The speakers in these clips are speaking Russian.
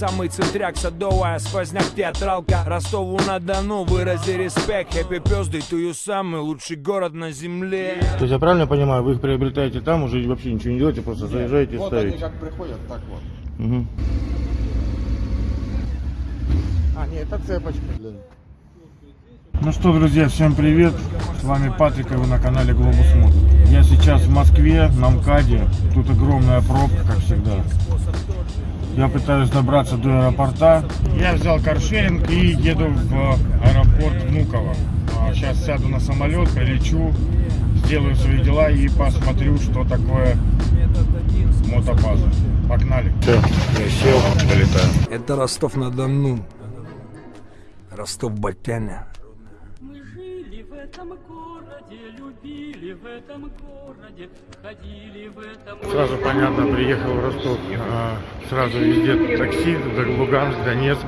Самый центряк, садовая, сквозняк, театралка Ростову-на-Дону, вырази респект Happy birthday to you, самый лучший город на земле То есть я правильно понимаю, вы их приобретаете там, уже вообще ничего не делаете, просто заезжаете и Вот они ставите. как приходят, так вот. Мгм. А, нет, это цепочка. Ну что, друзья, всем привет! С вами Патрик, и вы на канале Глобус Мод. Я сейчас в Москве, на МКАДе. Тут огромная пробка, как всегда. Я пытаюсь добраться до аэропорта. Я взял каршеринг и еду в аэропорт Внуково. А, Сейчас сяду на самолет, прилечу, сделаю свои дела и посмотрю, что такое мотобаза. Погнали. Все, я сел, вылетаю. Это Ростов-на-Дону Ростов-Батяня этом городе, любили в этом городе, ходили в этом Сразу понятно, приехал в Ростов. А, Сразу везде такси, Д- Луганск, Донецк.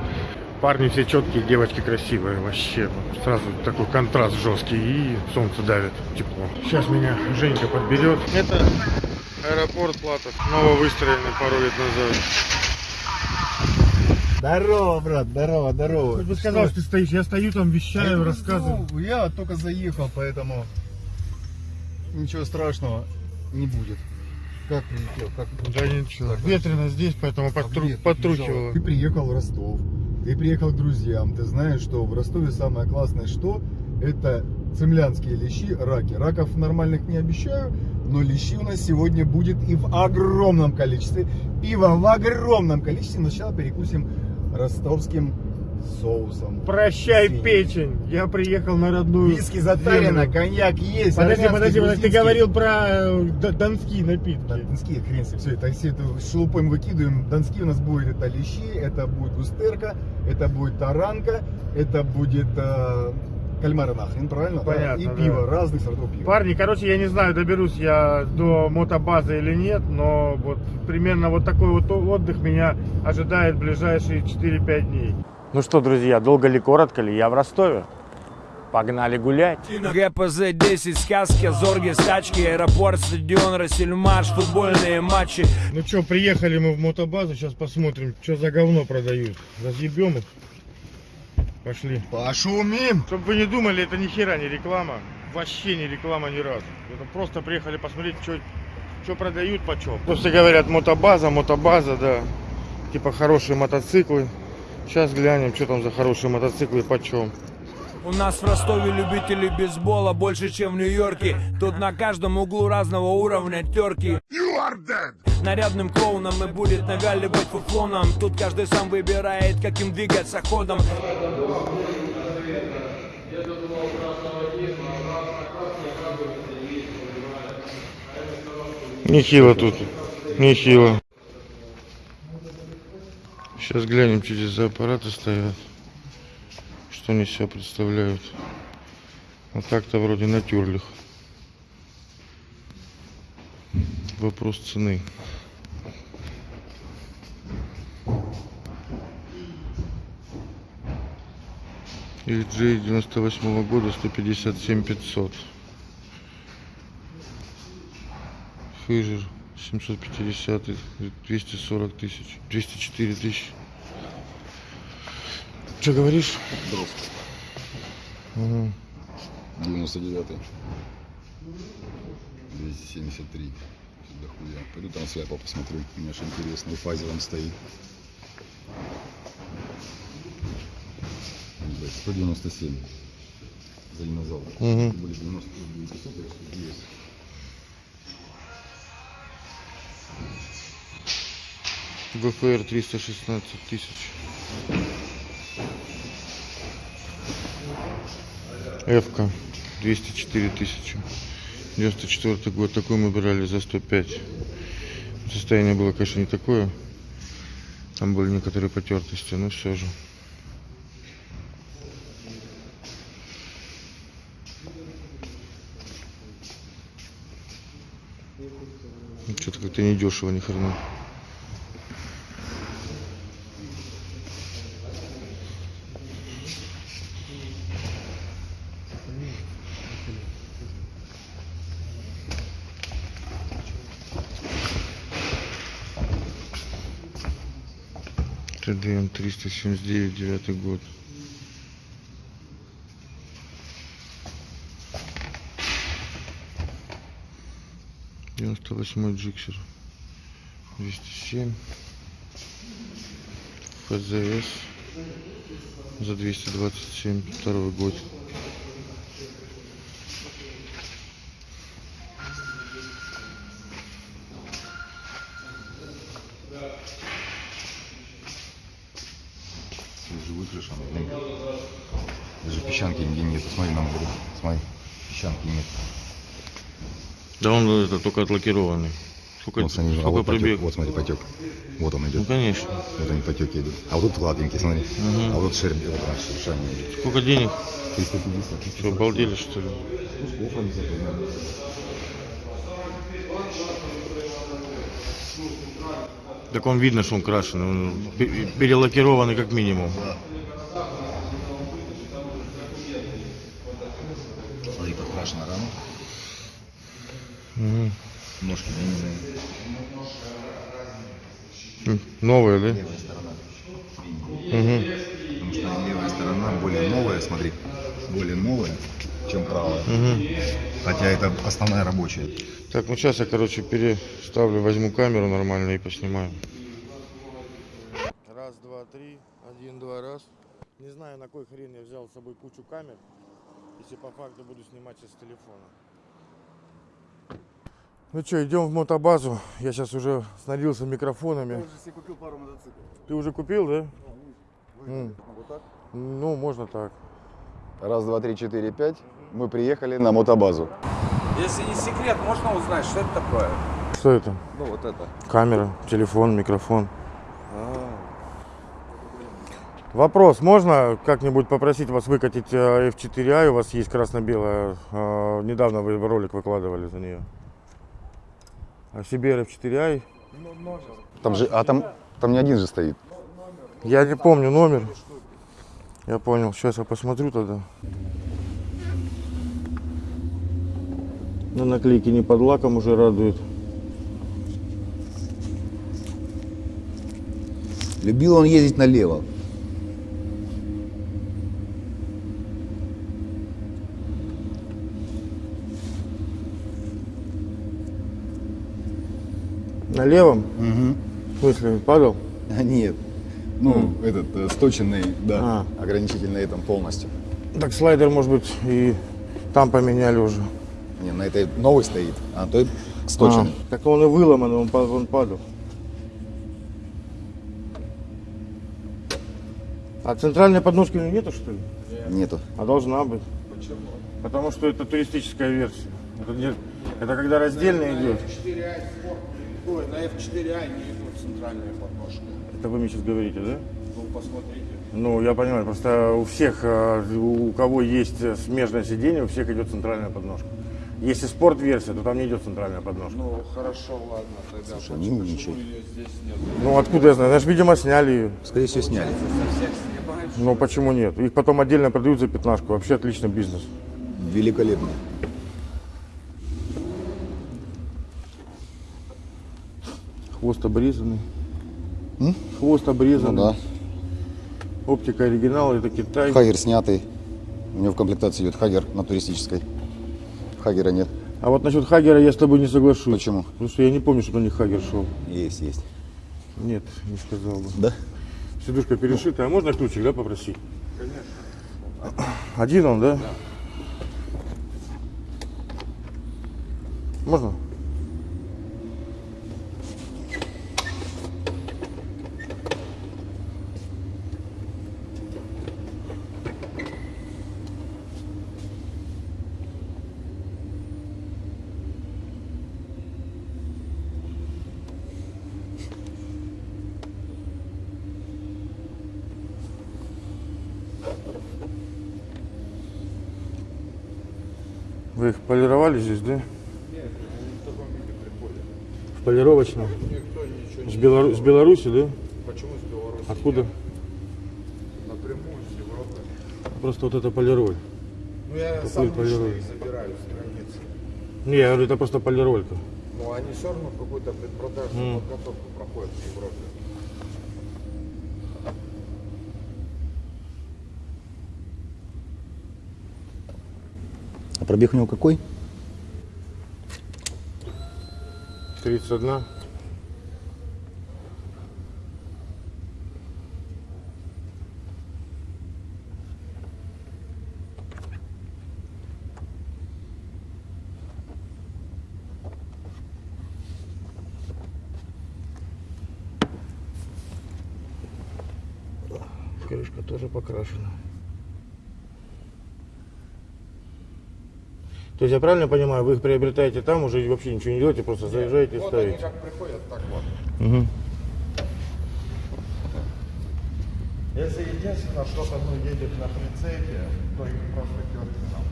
Парни все четкие, девочки красивые. Вообще, сразу такой контраст жесткий и солнце давит, тепло. Сейчас меня Женька подберет. Это аэропорт Платов, нововыстроенный пару лет назад. Здорово, брат, здорово, здорово. Ты бы сказал, что ты стоишь, я стою там, вещаю, рассказываю. Ну, я только заехал, поэтому ничего страшного не будет. Как прилетел? Как Да ничего, ветрено здесь, поэтому лето, подтрухивало. Ты приехал в Ростов, ты приехал к друзьям, ты знаешь, что в Ростове самое классное что? Это цемлянские лещи, раки. Раков нормальных не обещаю, но лещи у нас сегодня будет и в огромном количестве. Пиво в огромном количестве. Сначала перекусим ростовским соусом. Прощай, Синий. печень, я приехал на родную Виски затарено, коньяк есть. Подожди, подожди, подожди, ты говорил про э, донские напитки. Донские, хрен все, это все это шелупой мы выкидываем. Донские у нас будет это лещи, это будет густерка, это будет таранка, это будет э, кальмары нахрен, правильно? да? Понятно, И да. пиво, разных сортов пива. Парни, короче, я не знаю, доберусь я до мотобазы или нет, но вот примерно вот такой вот отдых меня ожидает в ближайшие 4-5 дней. Ну что, друзья, долго ли, коротко ли, я в Ростове. Погнали гулять. ГПЗ-10, сказки, зорги, стачки Аэропорт, стадион, Рассельмаш, футбольные матчи Ну что, приехали мы в мотобазу, сейчас посмотрим, что за говно продают. Разъебем их. Пошли. Пошумим! Чтобы вы не думали, это ни хера не реклама. Вообще не реклама ни разу. Это просто приехали посмотреть, что продают, почем. Ну, все говорят, мотобаза, мотобаза, да. Типа хорошие мотоциклы. Сейчас глянем, что там за хорошие мотоциклы почем. У нас в Ростове любителей бейсбола больше, чем в Нью-Йорке Тут на каждом углу разного уровня терки Нарядным клоуном и будет навяливать фуфлоном Тут каждый сам выбирает, каким двигаться ходом Нехило тут. Нехило. Сейчас глянем, что здесь за аппараты стоят. Что они себя представляют. А так-то вроде на тюрлях. Вопрос цены. LG 98 года 157 500. Фыжер 750, 240 тысяч, 204 тысячи. Что говоришь? Ага. 99 273 до хуя. Пойду там свяпа посмотрю. Мне аж интересно, в фазе там стоит. Блядь, 197 за динозавр. Мгм. Были 99 500, так что есть. ВФР 316 тысяч. Эвка 204 тысячи. 94 год. Такой мы брали за 105. Состояние было, конечно, не такое. Там были некоторые потертости, но все же. Что-то как-то не дешево, ни хрена. ТДМ 379, девятый год. Девяносто восьмой джиксер. 207. ФЗС. За 227. Второй год. Уже выкрашен. блин. Даже песчанки нигде нет. Смотри на море. Смотри, песчанки нет. Да он это только отлакированный. Сколько, Вот, смотри, а сколько вот, потек, пробег? вот смотри, потек. Вот он Ну идет. конечно. Вот они потеки идут. А вот тут гладенький, смотри. А вот шерм, вот он шершами идет. Сколько денег? 350. Что, обалдели что ли? Ну, Так он видно, что он крашеный. Он пе- перелакированный как минимум. да. Смотри, подкрашена рама. Мгм. Ножки длинные. М, Новые, да? Левая сторона. Мгм. Потому что левая сторона более новая, смотри. Более новая, чем правая. Мгм. Хотя это основная рабочая. Так, ну сейчас я, короче, переставлю, возьму камеру нормально и поснимаю. Раз, два, три. Один, два, раз. Не знаю, на кой хрен я взял с собой кучу камер, если по факту буду снимать из телефона. Ну что, идем в мотобазу. Я сейчас уже снарядился микрофонами. себе купил пару мотоциклов. Ты уже купил, да? М. Вот так? Ну, можно так. Раз, два, три, четыре, пять. Мы приехали на мотобазу. Если не секрет, можно узнать, что это такое? Что это? Ну вот это. Камера, телефон, микрофон. Вопрос, можно как-нибудь попросить вас выкатить э, F4i? У вас есть красно-белая. э, Недавно вы ролик выкладывали за нее. А CBR F4i? Там же, а там, там не один же стоит. Я не помню номер. Я понял. Сейчас я посмотрю тогда. На наклейке не под лаком уже радует. Любил он ездить налево. На левом? Угу. В смысле, падал? А нет. Ну, этот э, сточенный, да, А. ограничитель на этом полностью. Так слайдер, может быть, и там поменяли уже. Не, на этой новый стоит, а той сточенный. А, так он и выломан, он, он падал. А центральной подножки у него нету, что ли? Нету. А должна быть. Почему? Потому что это туристическая версия. Это, это когда раздельно идет. Ой, на F4i не идут центральные подножки. Это вы мне сейчас говорите, да? Ну, посмотрите. Ну, я понимаю, просто у всех, э, у кого есть смежное сиденье, у всех идет центральная подножка. Если спорт-версия, то там не идет центральная подножка. Ну, хорошо, ладно, тогда. Слушай, почему, ну, почему ее здесь нет? Ну, откуда я знаю? Значит, видимо, сняли ее. Скорее всего, сняли. Со всех снимаешь? Ну, почему нет? Их потом отдельно продают за пятнашку. Вообще отличный бизнес. Великолепно. Хвост обрезанный. М? Хвост обрезанный. Ну да. Оптика оригинал, это Китай. Хагер снятый. У него в комплектации идет Хагер на туристической. Хагера нет. А вот насчет Хагера я с тобой не соглашусь. Почему? Потому что я не помню, что на них Хагер шел. Есть, есть. Нет, не сказал бы. Да? Сидушка перешитая. А можно ключик, да, попросить? Конечно. Один он, да? Можно? Вы их полировали здесь, да? В полировочном? С, Белору- с Беларуси, да? Почему с Беларуси? Откуда? Напрямую с Европы. Просто вот это полироль. Ну, я Какой сам полироль? их забираю с границы. Не, я говорю, это просто полиролька. Но они все равно какую-то предпродажную М. подготовку проходят в Европе. Пробег у него какой? 31. Крышка тоже покрашена. То есть я правильно понимаю, вы их приобретаете там, уже вообще ничего не делаете, просто заезжаете и Вот они ставите? как приходят, так вот. Мгм. Если единственное, что-то ну, едет на прицепе, то их просто нам.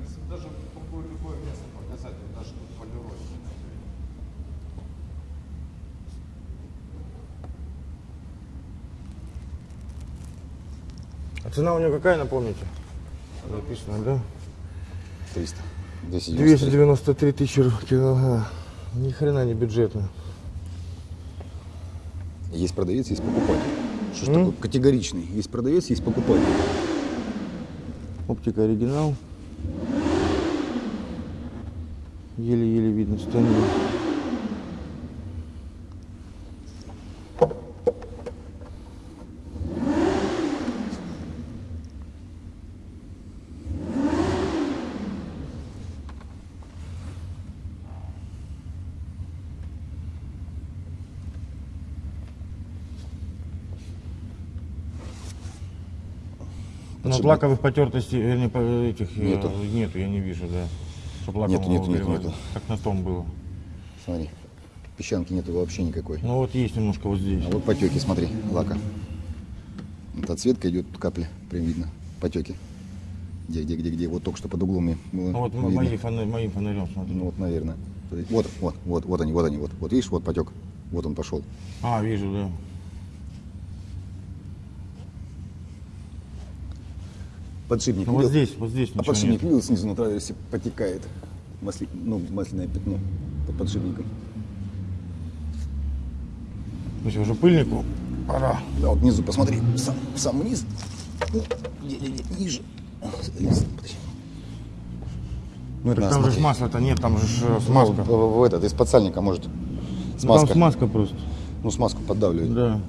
Если даже какое любое место показать, вот даже тут полироль. А цена у нее какая, напомните? Написано, да? 300. 293. 293 тысячи килограмм. Ни хрена не бюджетно. Есть продавец, есть покупатель. Что ж такое категоричный? Есть продавец, есть покупатель. Оптика оригинал. Еле-еле видно станет. Но Подшипник. лаковых потертостей, вернее, этих э, Нету. нету, я не вижу, да. Чтоб лакового Нету, нету, нету. Как на том было. Смотри. Песчанки нету вообще никакой. Ну вот есть немножко вот здесь. А вот потеки, смотри, лака. Вот отсветка идет, капли, прям видно. Потеки. Где, где, где, где? Вот только что под углом мне было Ну вот видно. мои фонарь, моим фонарем смотри. Ну вот, наверное. Вот, вот, вот, вот они, вот они, вот. Вот видишь, вот потек. Вот он пошел. А, вижу, да. Подшипник Ну вот видел? здесь, вот здесь А подшипник нет. видел снизу на траверсе потекает. Масли... Ну, масляное пятно под подшипником. То есть уже пыльнику пора. Да, вот внизу, посмотри, сам, сам вниз. Ну, где, где, где, ниже. Ну, это там же масла-то нет, там же э, Ну, смазка. в, в этот, из подсальника может. Ну, Смазка. Там смазка просто. Ну, смазку поддавливает. Да.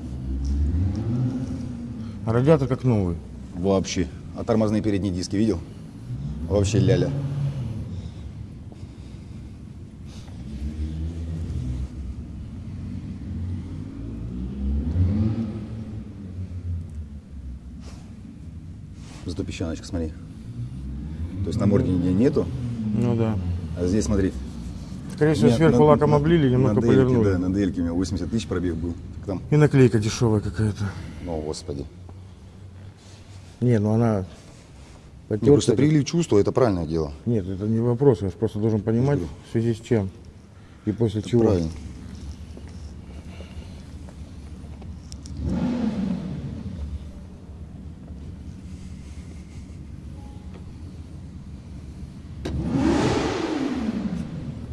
А радиатор как новый. Вообще. А тормозные передние диски видел? Вообще ляля. Зато песчаночка, смотри. То есть на морде нигде нету, Ну да. а здесь, смотри. Скорее всего, сверху на- лаком облили, немного на полирнули. Да, на дельке у меня 80 тысяч пробег был. Там, И наклейка дешевая какая-то. ну, господи. Не, ну она Не, просто потертая. прилив чувства, это правильное дело. Нет, это не вопрос, я просто должен понимать, в связи с чем и после чего. Правильно.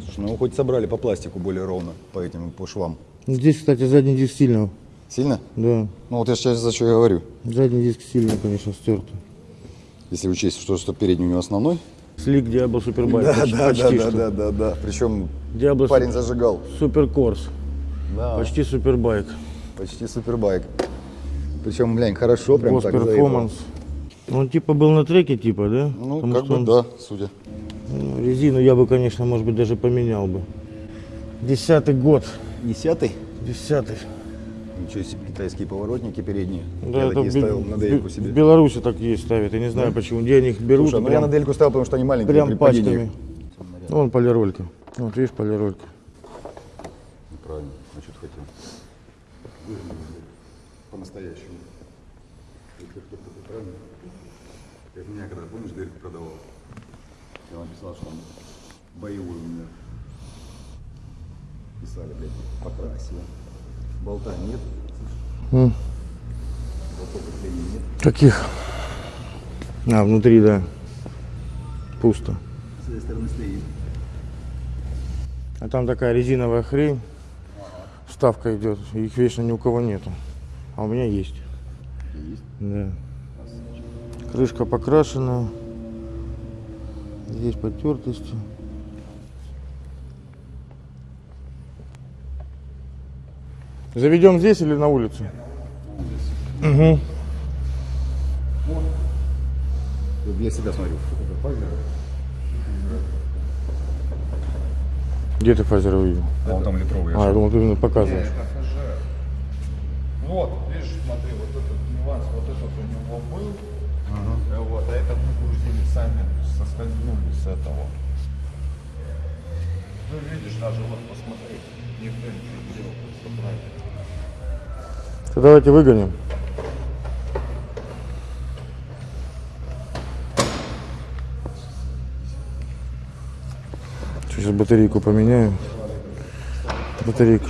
Слушай, ну хоть собрали по пластику более ровно, по этим, по швам. Ну, Здесь, кстати, задний диск сильно, Сильно? да. Ну вот я сейчас за что я говорю. Задний диск сильно, конечно, стерт. Если учесть, что, что передний у него основной. Слик Diablo Superbike. почти, почти что. да, да, да. Причем Diablo парень зажигал. Суперкорс. Да, Почти супербайк. почти супербайк. Причем, глянь, хорошо прям Гос так перформанс. Он типа был на треке, типа, да? Ну, Потому как бы он- да, судя. ну, резину я бы, конечно, может быть, даже поменял бы. Десятый год. Десятый. Десятый. Ничего себе, китайские поворотники передние. Да, я это такие ставил на дельку Бе- себе. в Беларуси так есть ставят. Я не знаю почему. Где они их берут. Слушай, ну я на дельку ставил, потому что они маленькие прям пачками. Вон полиролька. Вот видишь, полиролька. Правильно, а что ты хотел? По-настоящему. Правильно? Как меня, когда, помнишь, дельку продавал? Я написал, что он боевой у меня. Писали, блядь, покрасил. Болта нет. Болтов крепления нет. Каких? А, внутри, да. Пусто. С этой стороны стоит. А там такая резиновая хрень. Вставка идет. Их вечно ни у кого нету. А у меня есть. Есть. Да. Крышка покрашена. Есть потертости. Заведем здесь или на улицу? Угу. Вот Я себя смотрю. Это Файзер. Где ты фазер увидел? А он там литровый. А, я думал, ты именно показываешь. Вот, видишь, смотри, вот этот нюанс, вот этот у него был, э, вот, а это мы грузили сами, соскользнули с этого. Ну, видишь, даже вот посмотри, никто ничего не делал, все правильно. То давайте выгоним. Сейчас батарейку поменяю. Батарейку.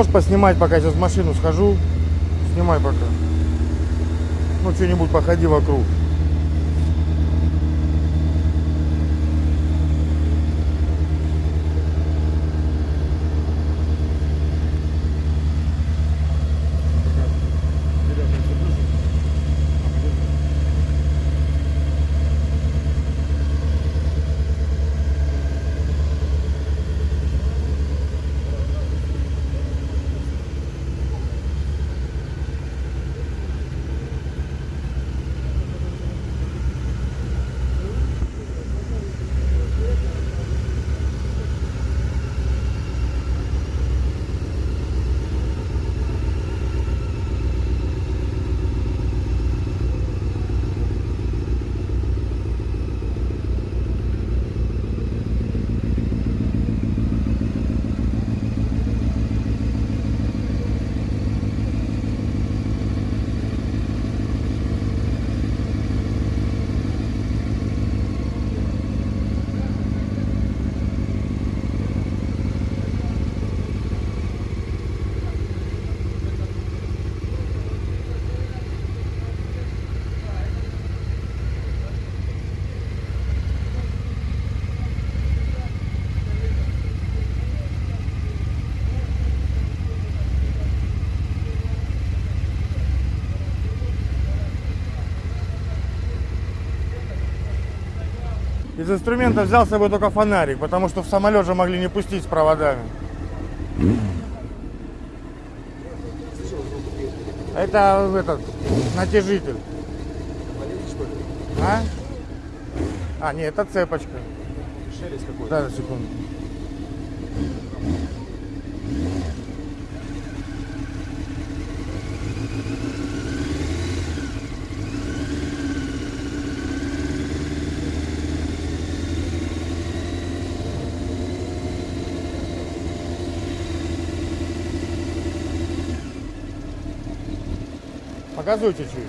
Можешь поснимать, пока я сейчас в машину схожу? Снимай пока. Ну, что-нибудь походи вокруг. Из инструмента взял с собой только фонарик, потому что в самолет же могли не пустить с проводами. Это этот натяжитель. А? А, нет, это цепочка. Шелест какой Да, секунду. Показуй чуть-чуть.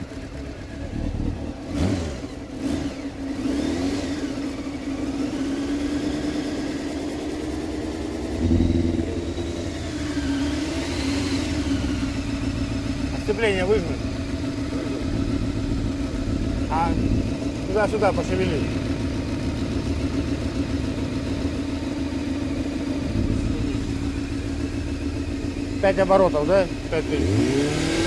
Сцепление выжми. А туда-сюда пошевели. Пять оборотов, да? Пять тысяч.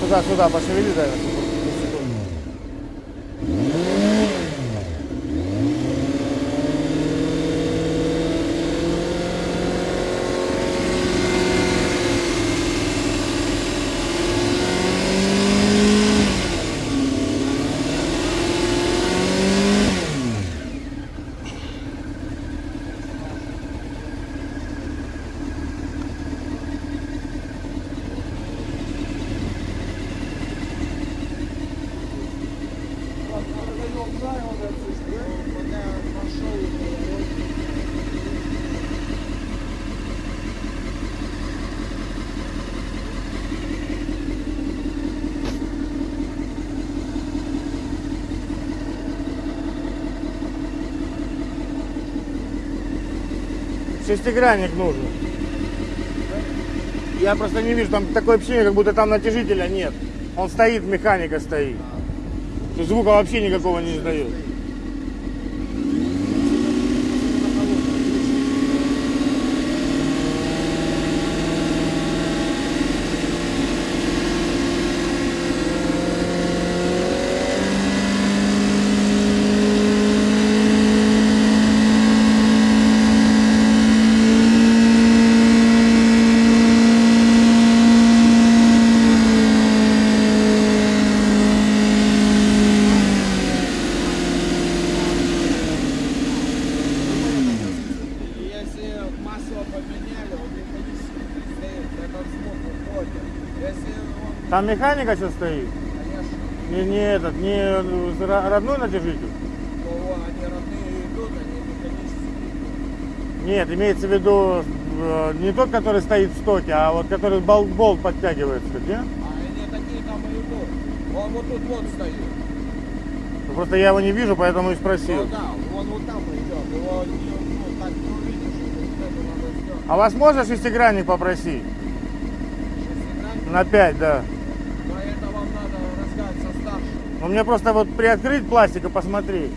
Сюда-сюда пошевели, да? Шестигранник нужен. Я просто не вижу, там такое ощущение, как будто там натяжителя нет. Он стоит, механика стоит. Звука вообще никакого не издает. Если масло поменяли, он механически стоит, этот звук уходит. Если он, Там механика сейчас стоит. конечно, Не, не этот, не ро- родной натяжитель. то они родные идут, они механически идут. Нет, имеется в виду э, не тот, который стоит в стоке, а вот который бол- болт подтягивается, не? А они такие там и идут. Он вот тут вот стоит. Ну, Просто я его не вижу, поэтому и спросил. Ну да, он вот там идет. Его не, ну, так не увидишь. Вот это надо сделать. А вас можно шестигранник попросить? Шестигранник. На 5, да. Но это вам надо разгадать со старшим. Ну мне просто вот приоткрыть пластик и посмотреть.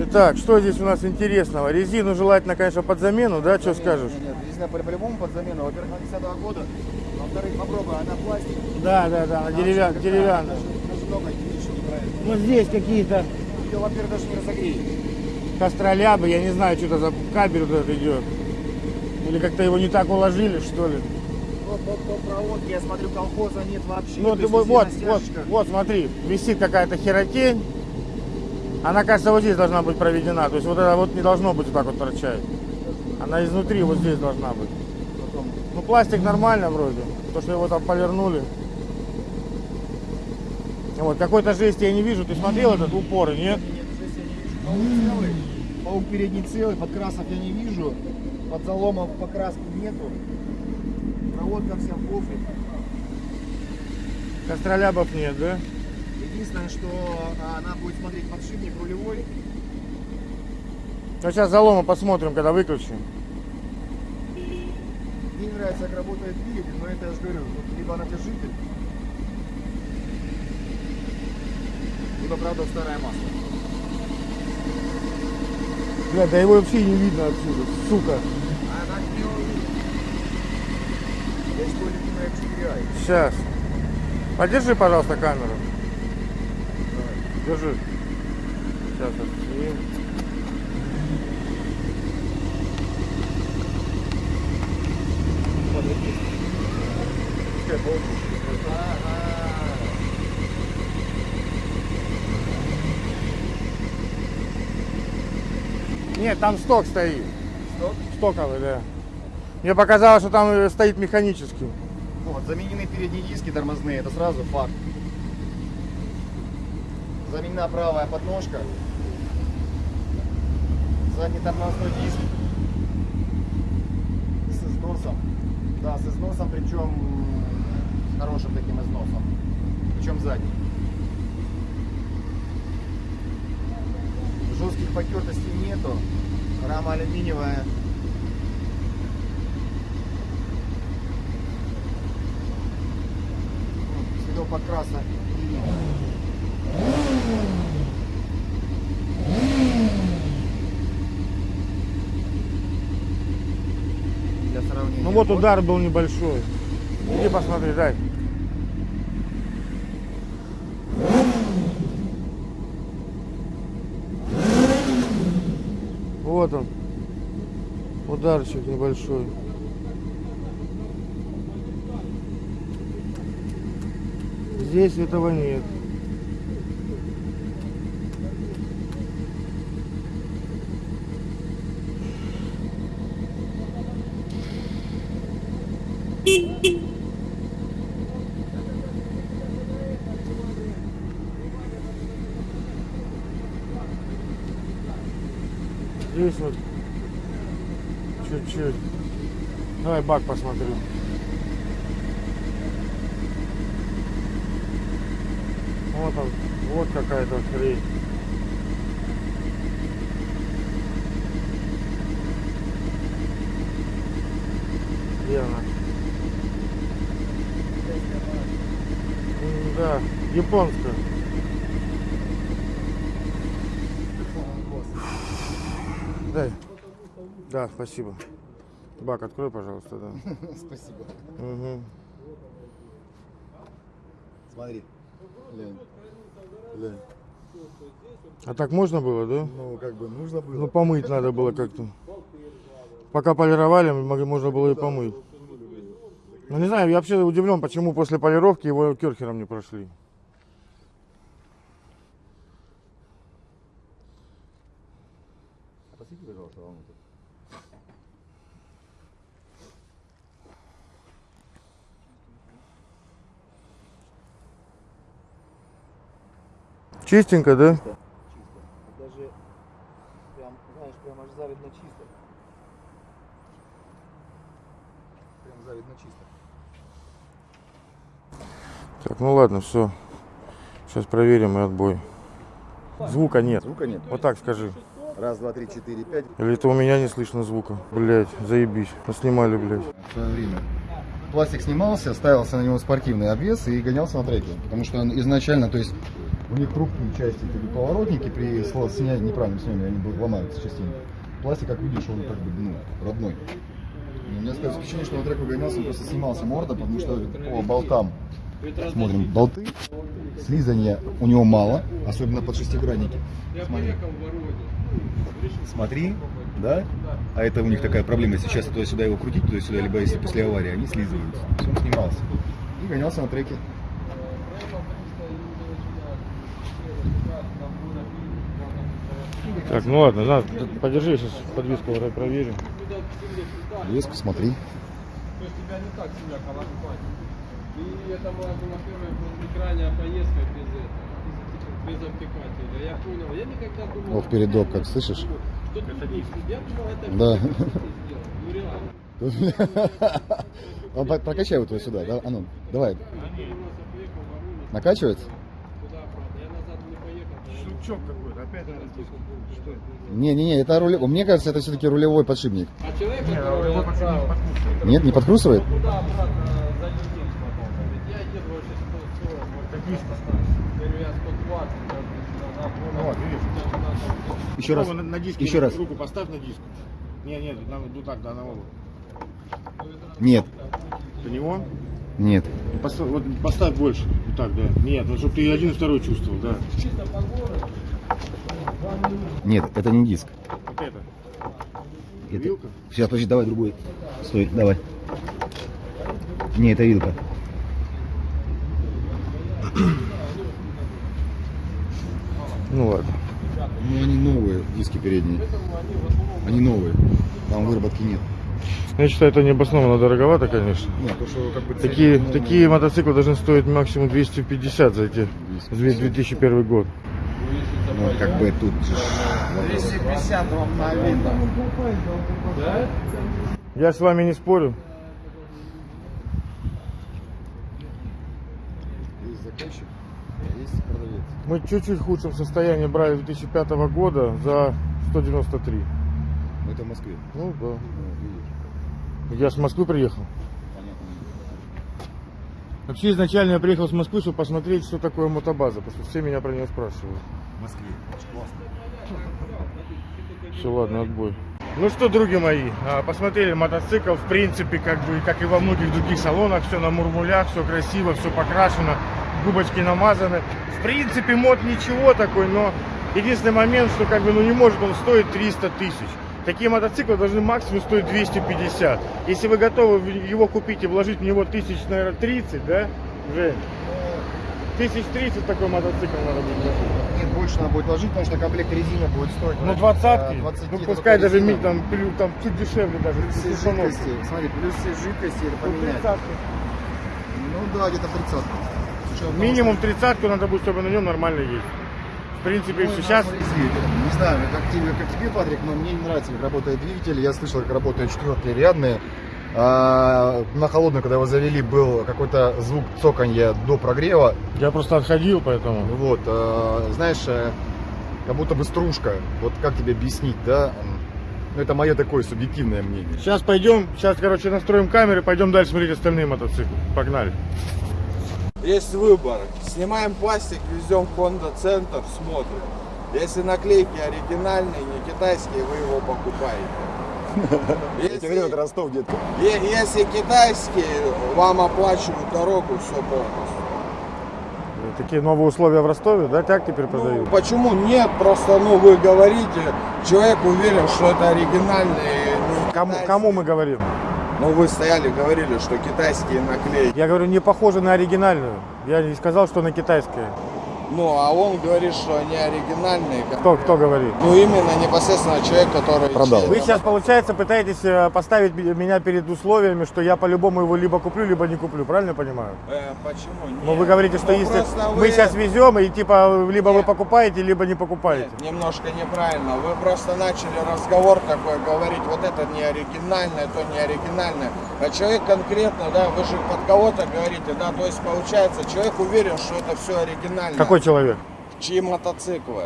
Итак, что здесь у нас интересного? Резину желательно, конечно, под замену, да? Что скажешь? Нет, резина по- по-любому под замену. Во-первых, она 10 года. Во-вторых, попробуй, она пластик. Да, да, да, деревя... деревянная. Даже много ничего не нравится. Ну здесь какие-то Ее, во-первых, даже не разогреет. костролябы, я не знаю, что это за кабель вот этот идет. Или как-то его не так уложили, что ли. Вот по, по проводке, я смотрю, колхоза нет вообще. Ну, ты вот, вот, вот, смотри, висит какая-то херотень. Она, кажется, вот здесь должна быть проведена. То есть вот это вот не должно быть вот так вот торчать. Она изнутри вот здесь должна быть. Ну, пластик нормально вроде. То, что его там повернули. Вот, какой-то жести я не вижу. Ты смотрел этот упоры, нет? нет, здесь я не вижу. Паук целый. Паук передний целый, подкрасов я не вижу. Под заломов покраски нету. Проводка вся в кофе. Костролябов нет, да? Единственное, что а, она будет смотреть подшипник рулевой. Ну, сейчас залома посмотрим, когда выключим. Мне не нравится, как работает двигатель, но это я же говорю, тут либо натяжитель, либо, правда, старое масло. Бля, да его вообще не видно отсюда, сука. Сейчас. Подержи, пожалуйста, камеру. Держи. Сейчас отснимем. Пускай получится. Нет, там сток стоит. Сток? Стоковый, да. Мне показалось, что там э, стоит механический. Вот, заменены передние диски тормозные, это сразу факт. Заменена правая подножка. Задний тормозной диск. С износом. Да, с износом, причем с хорошим таким износом. Причем задний. Жестких потертостей нету. Рама алюминиевая. подкраса. Для сравнения. Ну вот удар был небольшой. Иди посмотри, дай. Вот он. Ударчик небольшой. Здесь этого нет. Здесь вот чуть-чуть. Давай бак посмотрю. Вот он, вот какая-то хрень. Где Да, японская. Дай. Да, спасибо. Бак, открой, пожалуйста, да. Спасибо. Угу. Смотри. Глянь. Глянь. А так можно было, да? Ну, как бы нужно было. Ну, помыть надо было как-то. Пока полировали, можно было и помыть. Ну, не знаю, я вообще удивлен, почему после полировки его керхером не прошли. Чистенько, да? Чисто. Даже прям, знаешь, прям аж завидно чисто. Прям завидно чисто. Так, ну ладно, все. Сейчас проверим и отбой. Звука нет. Звука нет. Вот так скажи. Раз, два, три, четыре, пять. Или это у меня не слышно звука? Блять, заебись. Снимали, блядь. В свое время. Пластик снимался, ставился на него спортивный обвес и гонялся на треке. Потому что он изначально, то есть у них хрупкие части, поворотники при снятии, неправильном снятии, они ломаются частенько. Пластик, как видишь, он как бы, ну, родной. И у меня складывается впечатление, что на треку гонялся, он просто снимался морда, потому что по болтам смотрим болты, слизания у него мало, особенно под шестигранники. Смотри. Смотри, да? А это у них такая проблема, часто туда-сюда его крутить, туда-сюда, либо если после аварии, они слизываются. Он снимался. И гонялся на треке. Так, ну ладно, на, подержи, сейчас подвеску проверим. Леску смотри. То есть тебя не так сильно колокольня. И это была, крайняя поездка без этого, без, обтекателя. Я понял, я никогда думал... Вот передок, как слышишь? Что ты? Я думал, это Да. Ну реально. Прокачай вот его сюда, да? А ну, давай. Накачивается? Куда, правда? Я назад не Щелчок какой-то, опять Что это? Не-не-не, это рулевой. Мне кажется, это все-таки рулевой подшипник. А человек, который отправил Нет, не подкручивает? туда-обратно залететь потом. Ведь я еду вообще 140, вот Какие Говорю, я 120, как бы, на Вот, видишь? Еще раз. На, на диске Еще раз. руку поставь на диск. Не, нет, нам ну так, да, на голову. Нет. До него? Нет. И Поставь, вот поставь больше. Так, да. Нет, ну чтобы ты один и второй чувствовал, да. Нет, это не диск. Вот это. Это... Вилка? Сейчас, подожди, давай другой. Стой, давай. Не, это вилка. Ну ладно. Ну, они новые, диски передние. Они новые. Там выработки нет. Я считаю, это необоснованно дороговато, конечно. Нет, то, что как бы... ценник Такие, новый. такие мотоциклы должны стоить максимум 250 за эти. за 2001 год. Ну, как бы тут же вопрос. Я с вами не спорю. Есть заказчик, а есть продавец. Мы чуть-чуть в худшем состоянии брали 2005 года за 193. Но это в Москве. Ну да. Я с Москвы приехал. понятно. Вообще изначально я приехал с Москвы, чтобы посмотреть, что такое мотобаза, потому что все меня про нее спрашивают. В Москве. Очень классно. Все, ладно, отбой. Ну что, други мои, а, посмотрели мотоцикл, в принципе, как бы, как и во многих других салонах, все на мурмулях, все красиво, все покрашено, губочки намазаны. В принципе, мод ничего такой, но единственный момент, что как бы, ну не может он стоить 300 тысяч. Такие мотоциклы должны максимум стоить 250. Если вы готовы его купить и вложить в него тысяч, наверное, 30, да, Жень? Тысяч 30 такой мотоцикл надо будет вложить. Нет, больше надо будет ложить, потому что комплект резины будет стоить. Ну, э, двадцатки, 20 ну, пускай даже ми- резина. там, там чуть дешевле даже. Плюс все жидкости, смотри, плюс все жидкости это Ну, поменять. тридцатки. Ну да, где-то тридцатку. Минимум тридцатку надо будет, чтобы на нем нормально ездить. В принципе, Ну, все. Сейчас. Не знаю, как тебе, как тебе, Патрик, но мне не нравится, как работает двигатель. Я слышал, как работают четвертые рядные. А, на холодную, когда его завели, был какой-то звук цоканья до прогрева. я просто отходил, поэтому. Вот, а, знаешь, э, как будто бы стружка. Вот как тебе объяснить, да? Ну, это мое такое субъективное мнение. Сейчас пойдем, сейчас, короче, настроим камеры, пойдем дальше смотреть остальные мотоциклы. Погнали. Есть выбор. Снимаем пластик, везем в Honda Центр, смотрим. Если наклейки оригинальные, не китайские, вы его покупаете. Я тебе говорю, Если, Ростов, е- если китайские, вам оплачивают дорогу, все полностью. Такие новые условия в Ростове, да, так теперь Ну, продают? почему нет? Просто, ну, вы говорите, человек уверен, что это оригинальные. не Кому, китайские. кому мы говорим? Ну, вы стояли, говорили, что китайские наклейки. Я говорю, не похоже на оригинальную. Я не сказал, что на китайское. Ну, а он говорит, что они оригинальные. Кто, кто говорит? Ну, именно непосредственно человек, который... Продал. Вы сейчас, получается, пытаетесь э, поставить ме- меня перед условиями, что я по-любому его либо куплю, либо не куплю, правильно я понимаю? Э, почему? Нет. вы говорите, что Ну, если просто мы вы- сейчас везем, и типа либо вы Нет. покупаете, либо не покупаете. Нет, немножко неправильно. Вы просто начали разговор такой говорить, вот это не оригинальное, то не оригинальное. А человек конкретно, да, вы же под кого-то говорите, да, то есть получается, человек уверен, что это все оригинально. Какой человек? Чьи мотоциклы.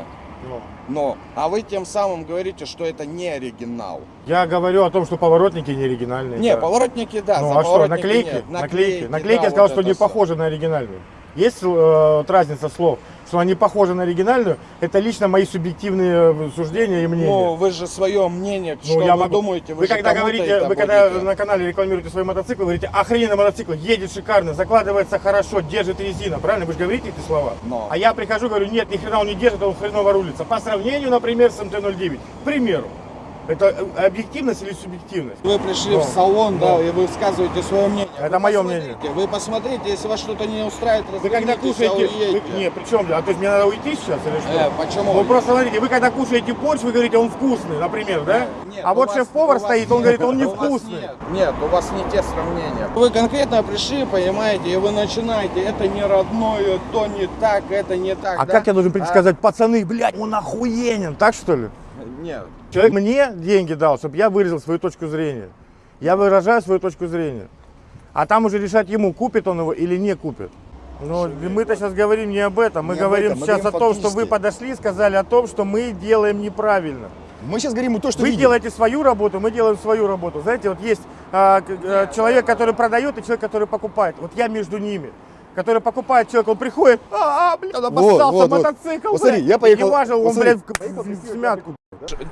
Но, а вы тем самым говорите, что это не оригинал. Я говорю о том, что поворотники не оригинальные. Не, да. поворотники, да, Ну а что, наклейки? нет. Наклейки. да, Наклейки я сказал, вот что не всё. похожи на оригинальную. Есть э, вот разница слов, что они похожи на оригинальную, это лично мои субъективные э, суждения и мнения. Ну, вы же свое мнение, Ну, что я вы могу- думаете, вы, вы когда говорите, вы когда будете. на канале рекламируете свой мотоцикл, говорите, охрененный мотоцикл, едет шикарно, закладывается хорошо, держит резина, правильно? Вы же говорите эти слова? Но. А я прихожу, говорю, нет, ни хрена он не держит, он хреново рулится. По сравнению, например, с МТ-09. К примеру. Это э, объективность или субъективность? Вы пришли Ну, в салон, ну. да, и вы высказываете свое мнение. Это Вы мое мнение. Вы посмотрите, если вас что-то не устраивает, Вы когда а кушаете... Вы, не, при чем? А то есть мне надо уйти сейчас или что? Э, почему? Ну просто смотрите, вы когда кушаете борщ, вы говорите, он вкусный, например, да? Нет, а вот шеф-повар стоит, он нет, говорит, он у вас невкусный. Нет, нет, у вас не те сравнения. Вы конкретно пришли, понимаете, и вы начинаете, это не родное, то не так, это не так. А да? как я должен прийти А? сказать, пацаны, блядь, он охуенен, так что ли? Нет. Человек мне деньги дал, чтобы я выразил свою точку зрения. Я выражаю свою точку зрения. А там уже решать ему, купит он его или не купит. Но мы-то сейчас говорим не об этом. Мы Не говорим этом, мы сейчас о говорим том, что вы подошли и сказали о том, что мы делаем неправильно. Мы сейчас говорим то, что Вы видим. делаете свою работу, мы делаем свою работу. Знаете, вот есть а, а, человек, который продает, и человек, который покупает. Вот я между ними. Который покупает человек, он приходит, а, а блядь, обоссался вот, вот. мотоцикл, Вот блядь». я поехал- И не важно, он, смотри, блядь, в, в- в смятку.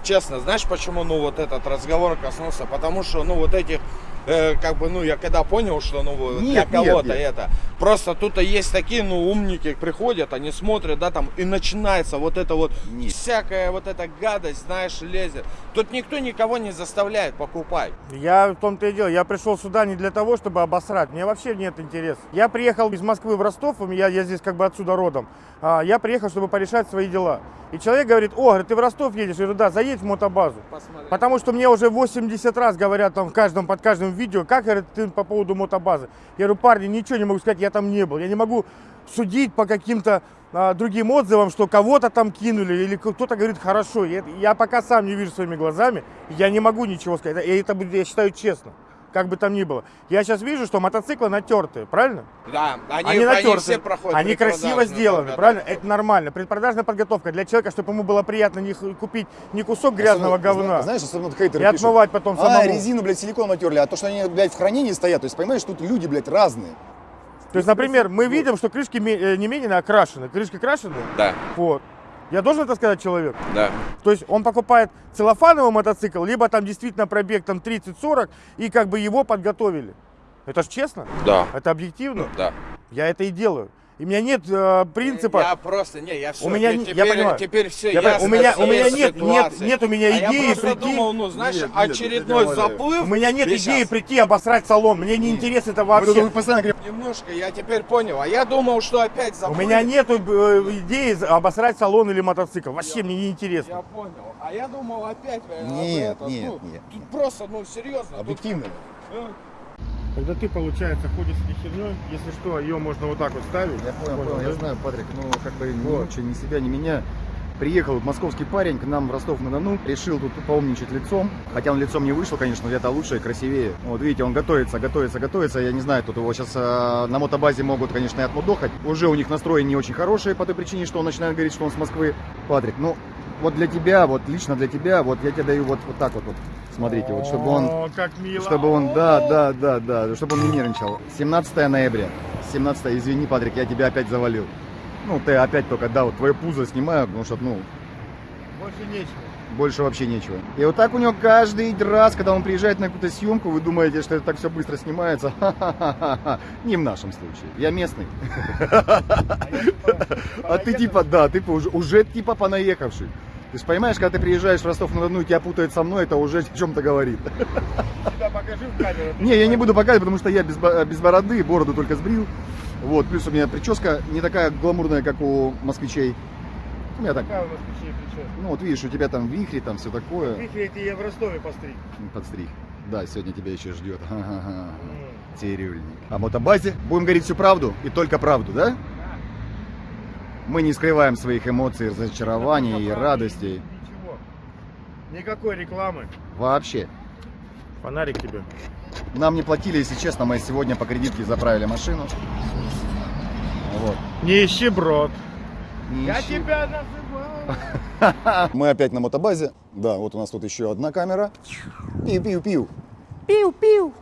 Честно, знаешь, почему, ну, вот этот разговор коснулся? Потому что, ну, вот этих, э, как бы, ну, я когда понял, что, ну, Нет, для нет, кого-то нет. это. Просто тут есть такие, ну, умники приходят, они смотрят, да, там, и начинается вот это вот, всякая вот эта гадость, знаешь, лезет. Тут никто никого не заставляет покупать. Я в том-то и дело, я пришел сюда не для того, чтобы обосрать, мне вообще нет интереса. Я приехал из Москвы в Ростов, я, я здесь как бы отсюда родом. А, я приехал, чтобы порешать свои дела. И человек говорит, о, говорит, ты в Ростов едешь? Я говорю, да, заедь в мотобазу. Потому что мне уже 80 раз говорят там в каждом, под каждым видео, как говорит, ты по поводу мотобазы. Я говорю, парни, ничего не могу сказать, я там не был. Я не могу судить по каким-то а, другим отзывам, что кого-то там кинули или кто-то говорит хорошо. Я, я пока сам не вижу своими глазами, я не могу ничего сказать. И это я считаю честно. Как бы там ни было. Я сейчас вижу, что мотоциклы натертые, правильно? Да, они, Они, они натертые, все проходят. они красиво сделаны, подготовку. правильно? Это нормально. Предпродажная подготовка для человека, чтобы ему было приятно не купить не кусок грязного Особенно, говна зна- Знаешь, особенно хейтеры и пишут, отмывать потом А, самому. резину, блядь, силикон натерли, а то, что они, блядь, в хранении стоят, то есть, понимаешь, тут люди, блядь, разные. То есть, например, мы видим, что крышки э, не менее окрашены. Крышки крашены? Да, Вот. Я должен это сказать человеку? да. То есть он покупает целлофановый мотоцикл, либо там действительно пробег там 30-40, и как бы его подготовили. Это ж честно? Да. Это объективно? Да. Я это и делаю. И у меня нет э, принципа. Я просто, не, я все, У меня теперь, я понимаю. теперь все Я понимаю, у меня- у меня нет- нет- нет у меня А я идеи прийти- думал, ну, знаешь, Нет, нет, очередной я умоляю. заплыв. У меня нет И идеи прийти обосрать салон. Мне не интересно это Мы тут вообще. постоянно говорим, Немножко, я теперь понял. А я думал, что опять У заплыв. меня нет идеи обосрать салон или мотоцикл. Вообще мне не интересно. Я понял. А я думал опять. э, Нет, это, нет, ну, нет, Тут нет. просто, ну, серьезно. тут- Объективно. Когда ты, получается, ходишь с этой херней, если что, ее можно вот так вот ставить. Я понял, Понял, понял, я да? знаю, Патрик, ну как бы ни Вот. лучше, ни себя, ни меня. Приехал московский парень к нам в Ростов-на-Дону, решил тут поумничать лицом. Хотя он лицом не вышел, конечно, где-то лучше и красивее. Вот видите, он готовится, готовится, готовится. Я не знаю, тут его сейчас на мотобазе могут, конечно, и отмудохать. Уже у них настрой не очень хороший по той причине, что он начинает говорить, что он с Москвы. Патрик, ну вот для тебя, вот лично для тебя, вот я тебе даю вот, вот так вот, вот. Смотрите, вот чтобы он как мило. чтобы он, да, да, да, да, чтобы он не нервничал. 17 ноября. 17 извини, Патрик, я тебя опять завалил. Ну, ты опять только, да, вот твое пузо снимаю, потому что, ну, Больше нечего. больше вообще нечего. И вот так у него каждый раз, когда он приезжает на какую-то съемку, вы думаете, что это так все быстро снимается. Ха-ха-ха-ха. Не в нашем случае. Я местный. А ты типа, да, ты уже типа понаехавший. Ты же понимаешь, когда ты приезжаешь в Ростов-на-Дону и тебя путают со мной, это уже о чем-то говорит. Себя покажи в камеру. Не, я не буду показывать, потому что я без, без бороды, бороду только сбрил. Вот, плюс у меня прическа не такая гламурная, как у москвичей. У меня так, Какая у печень прическа? ну вот видишь, у тебя там вихри, там все такое. Вихрь эти я в Ростове постриг. Подстриг. Да, сегодня тебя еще ждет. Ха-ха-ха. Цирюльник. О мотобазе будем говорить всю правду и только правду, да? Мы не скрываем своих эмоций, разочарований и радостей. Ничего. Никакой рекламы. Вообще. Фонарик тебе. Нам не платили, если честно, мы сегодня по кредитке заправили машину. Вот. Не ищи брод. Не Я ищи. тебя называл. Мы опять на мотобазе. Да, вот у нас тут еще одна камера. Пиу-пиу-пиу. Пиу-пиу.